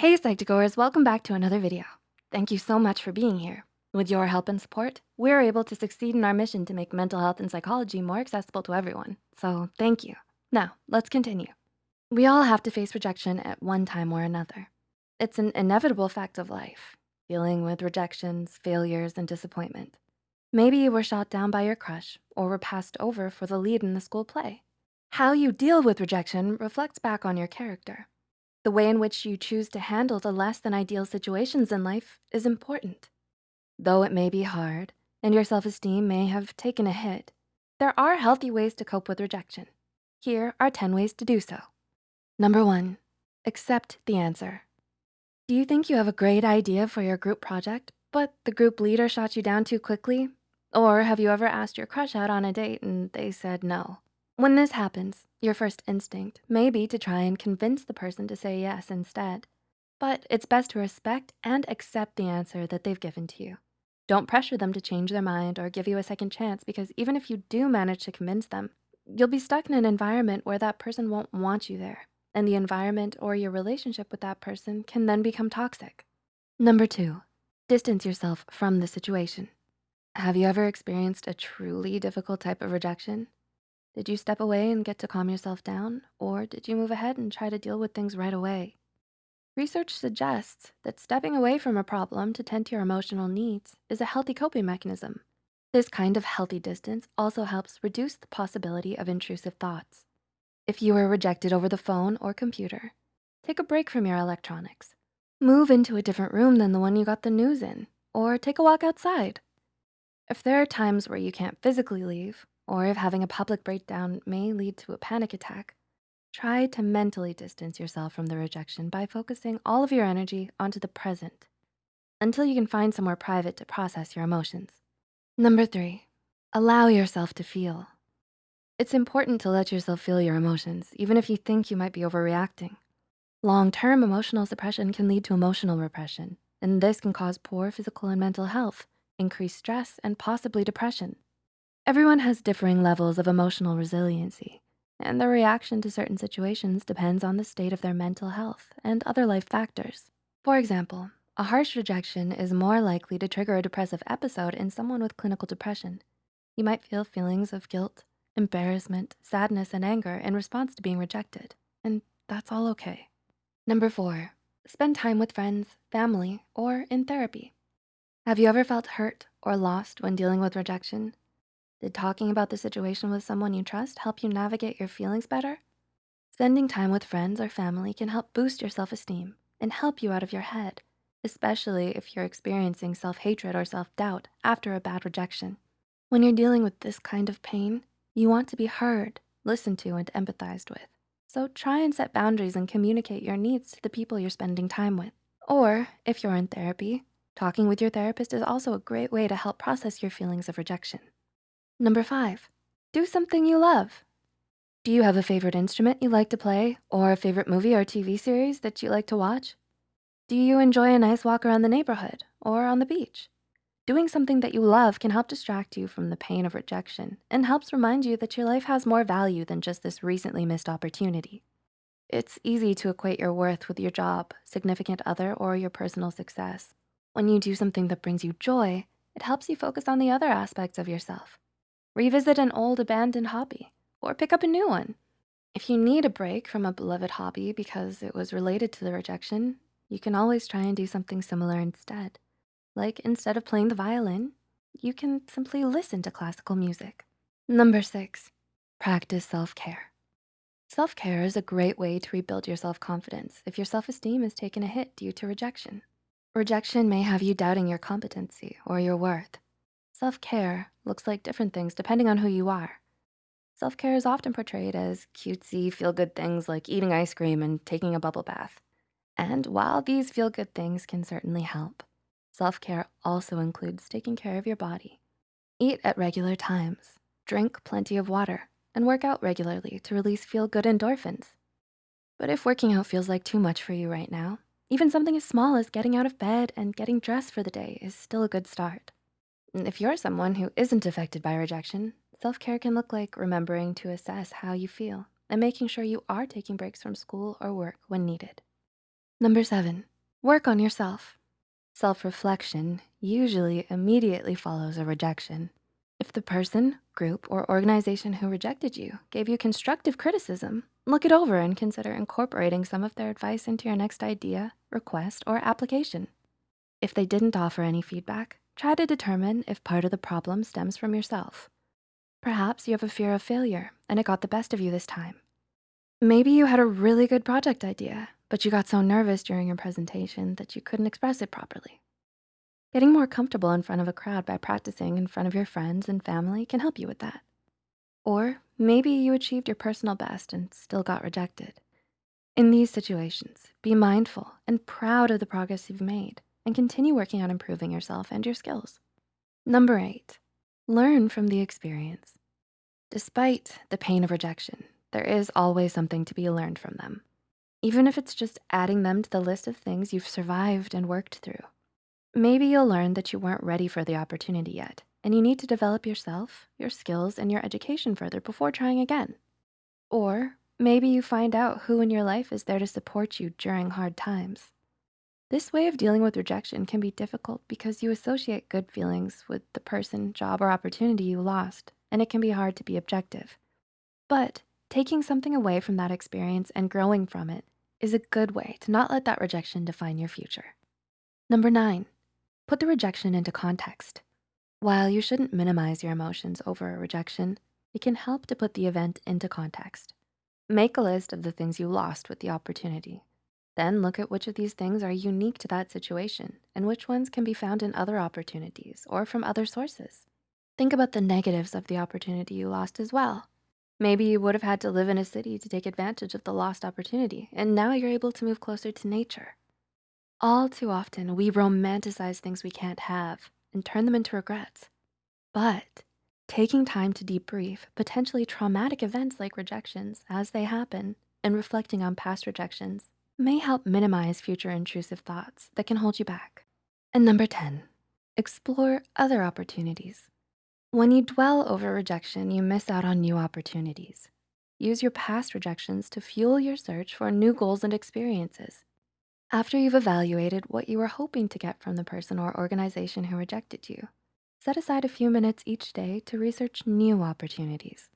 Hey Psych2Goers, welcome back to another video. Thank you so much for being here. With your help and support, we're able to succeed in our mission to make mental health and psychology more accessible to everyone. So thank you. Now, let's continue. We all have to face rejection at one time or another. It's an inevitable fact of life, dealing with rejections, failures, and disappointment. Maybe you were shot down by your crush or were passed over for the lead in the school play. How you deal with rejection reflects back on your character. The way in which you choose to handle the less than ideal situations in life is important. Though it may be hard and your self-esteem may have taken a hit, there are healthy ways to cope with rejection. Here are 10 ways to do so. Number one, accept the answer. Do you think you have a great idea for your group project, but the group leader shot you down too quickly? Or have you ever asked your crush out on a date and they said no? When this happens, your first instinct may be to try and convince the person to say yes instead. But it's best to respect and accept the answer that they've given to you. Don't pressure them to change their mind or give you a second chance because even if you do manage to convince them, you'll be stuck in an environment where that person won't want you there. And the environment or your relationship with that person can then become toxic. Number two, distance yourself from the situation. Have you ever experienced a truly difficult type of rejection? Did you step away and get to calm yourself down? Or did you move ahead and try to deal with things right away? Research suggests that stepping away from a problem to tend to your emotional needs is a healthy coping mechanism. This kind of healthy distance also helps reduce the possibility of intrusive thoughts. If you were rejected over the phone or computer, take a break from your electronics. Move into a different room than the one you got the news in, or take a walk outside. If there are times where you can't physically leave, or if having a public breakdown may lead to a panic attack, try to mentally distance yourself from the rejection by focusing all of your energy onto the present until you can find somewhere private to process your emotions. Number three, allow yourself to feel. It's important to let yourself feel your emotions, even if you think you might be overreacting. Long-term emotional suppression can lead to emotional repression, and this can cause poor physical and mental health increased stress, and possibly depression. Everyone has differing levels of emotional resiliency, and their reaction to certain situations depends on the state of their mental health and other life factors. For example, a harsh rejection is more likely to trigger a depressive episode in someone with clinical depression. You might feel feelings of guilt, embarrassment, sadness, and anger in response to being rejected, and that's all okay. Number four, spend time with friends, family, or in therapy. Have you ever felt hurt or lost when dealing with rejection? Did talking about the situation with someone you trust help you navigate your feelings better? Spending time with friends or family can help boost your self-esteem and help you out of your head, especially if you're experiencing self-hatred or self-doubt after a bad rejection. When you're dealing with this kind of pain, you want to be heard, listened to, and empathized with. So try and set boundaries and communicate your needs to the people you're spending time with. Or if you're in therapy, Talking with your therapist is also a great way to help process your feelings of rejection. Number five, do something you love. Do you have a favorite instrument you like to play or a favorite movie or TV series that you like to watch? Do you enjoy a nice walk around the neighborhood or on the beach? Doing something that you love can help distract you from the pain of rejection and helps remind you that your life has more value than just this recently missed opportunity. It's easy to equate your worth with your job, significant other, or your personal success. When you do something that brings you joy, it helps you focus on the other aspects of yourself. Revisit an old abandoned hobby or pick up a new one. If you need a break from a beloved hobby because it was related to the rejection, you can always try and do something similar instead. Like instead of playing the violin, you can simply listen to classical music. Number six, practice self-care. Self-care is a great way to rebuild your self-confidence if your self-esteem has taken a hit due to rejection. Rejection may have you doubting your competency or your worth. Self-care looks like different things depending on who you are. Self-care is often portrayed as cutesy, feel-good things like eating ice cream and taking a bubble bath. And while these feel-good things can certainly help, self-care also includes taking care of your body. Eat at regular times, drink plenty of water, and work out regularly to release feel-good endorphins. But if working out feels like too much for you right now, even something as small as getting out of bed and getting dressed for the day is still a good start. If you're someone who isn't affected by rejection, self-care can look like remembering to assess how you feel and making sure you are taking breaks from school or work when needed. Number seven, Work on yourself. Self-reflection usually immediately follows a rejection. If the person, group, or organization who rejected you gave you constructive criticism, look it over and consider incorporating some of their advice into your next idea, request, or application. If they didn't offer any feedback, try to determine if part of the problem stems from yourself. Perhaps you have a fear of failure and it got the best of you this time. Maybe you had a really good project idea, but you got so nervous during your presentation that you couldn't express it properly. Getting more comfortable in front of a crowd by practicing in front of your friends and family can help you with that. Or maybe you achieved your personal best and still got rejected. In these situations, be mindful and proud of the progress you've made and continue working on improving yourself and your skills. Number eight, learn from the experience. Despite the pain of rejection, there is always something to be learned from them, even if it's just adding them to the list of things you've survived and worked through. Maybe you'll learn that you weren't ready for the opportunity yet, and you need to develop yourself, your skills, and your education further before trying again. Or maybe you find out who in your life is there to support you during hard times. This way of dealing with rejection can be difficult because you associate good feelings with the person, job, or opportunity you lost, and it can be hard to be objective. But taking something away from that experience and growing from it is a good way to not let that rejection define your future. Number nine, put the rejection into context. While you shouldn't minimize your emotions over a rejection, it can help to put the event into context. Make a list of the things you lost with the opportunity then look at which of these things are unique to that situation and which ones can be found in other opportunities or from other sources. Think about the negatives of the opportunity you lost as well. Maybe you would have had to live in a city to take advantage of the lost opportunity, and now you're able to move closer to nature. All too often, we romanticize things we can't have and turn them into regrets. But taking time to debrief potentially traumatic events like rejections as they happen and reflecting on past rejections may help minimize future intrusive thoughts that can hold you back. And number 10, explore other opportunities. When you dwell over rejection, you miss out on new opportunities. Use your past rejections to fuel your search for new goals and experiences. After you've evaluated what you were hoping to get from the person or organization who rejected you, set aside a few minutes each day to research new opportunities.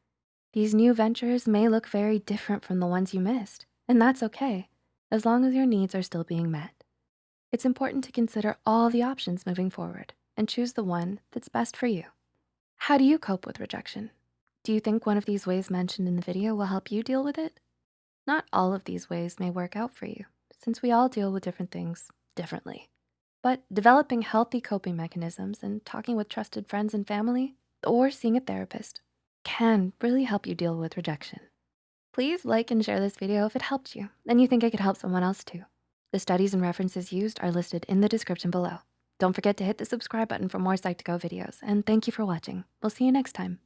These new ventures may look very different from the ones you missed, and that's okay as long as your needs are still being met. It's important to consider all the options moving forward and choose the one that's best for you. How do you cope with rejection? Do you think one of these ways mentioned in the video will help you deal with it? Not all of these ways may work out for you since we all deal with different things differently. But developing healthy coping mechanisms and talking with trusted friends and family or seeing a therapist can really help you deal with rejection. Please like and share this video if it helped you and you think it could help someone else too. The studies and references used are listed in the description below. Don't forget to hit the subscribe button for more Psych2Go videos and thank you for watching. We'll see you next time.